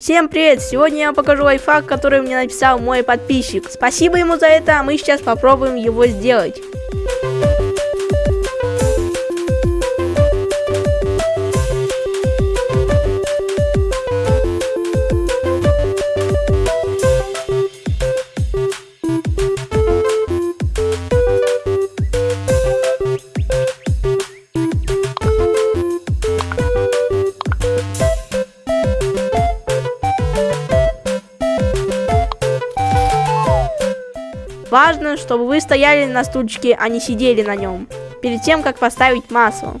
Всем привет! Сегодня я покажу лайфхак, который мне написал мой подписчик. Спасибо ему за это, а мы сейчас попробуем его сделать. Важно, чтобы вы стояли на стульчике, а не сидели на нем, перед тем, как поставить масло.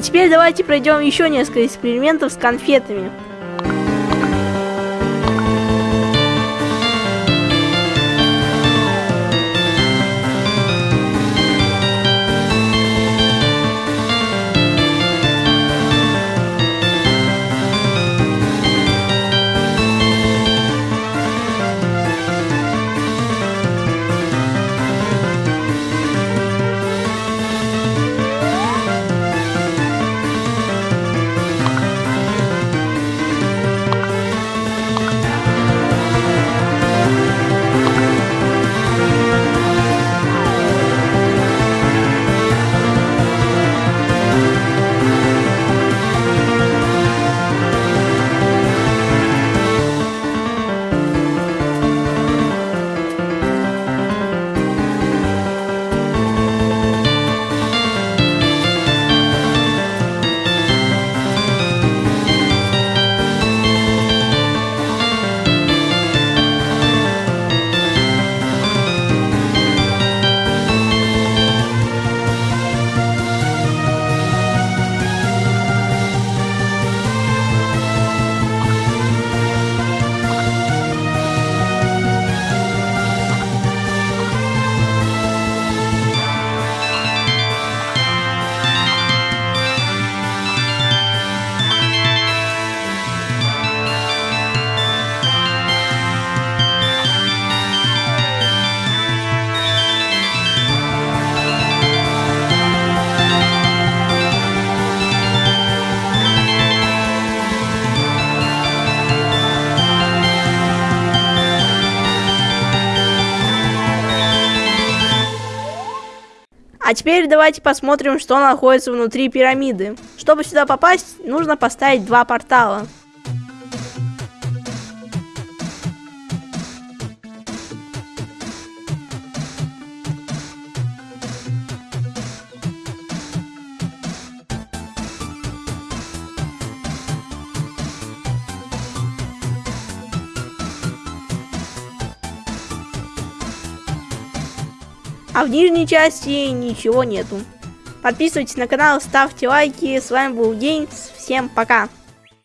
А теперь давайте пройдем еще несколько экспериментов с конфетами. А теперь давайте посмотрим, что находится внутри пирамиды. Чтобы сюда попасть, нужно поставить два портала. А в нижней части ничего нету. Подписывайтесь на канал, ставьте лайки. С вами был День. Всем пока.